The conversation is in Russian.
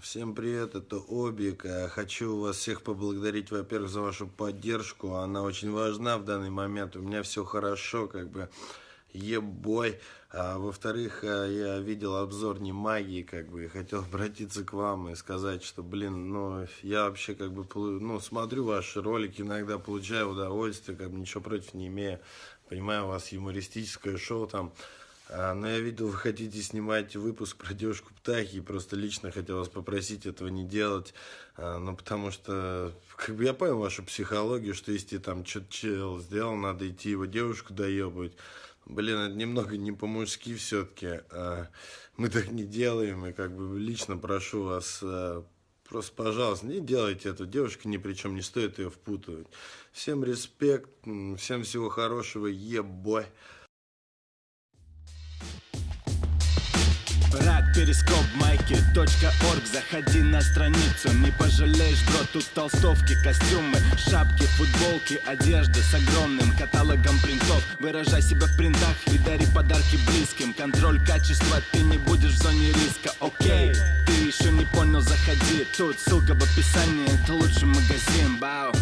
Всем привет, это Обик. Э, хочу вас всех поблагодарить, во-первых, за вашу поддержку. Она очень важна в данный момент. У меня все хорошо, как бы ебой. А, во-вторых, э, я видел обзор не магии, как бы, и хотел обратиться к вам и сказать, что, блин, ну, я вообще, как бы, ну, смотрю ваши ролики, иногда получаю удовольствие, как бы, ничего против не имею. Понимаю, у вас юмористическое шоу там, но я видел, вы хотите снимать выпуск про девушку Птахи, и просто лично хотел вас попросить этого не делать, а, ну, потому что, как бы, я понял вашу психологию, что если там что-то чел сделал, надо идти его девушку доебывать. Блин, это немного не по-мужски все-таки. А, мы так не делаем, и как бы лично прошу вас Просто, пожалуйста, не делайте это. Девушка ни при чем, не стоит ее впутывать. Всем респект, всем всего хорошего, ебой. Рад перископ майки точка орг. Заходи на страницу, не пожалеешь, бро Тут толстовки, костюмы, шапки, футболки Одежда с огромным каталогом принтов. Выражай себя в принтах и дари подарки близким. Контроль качества, ты не будешь в зоне риска, окей Ты еще не понял, заходи. Тут ссылка в описании, это лучший магазин, бау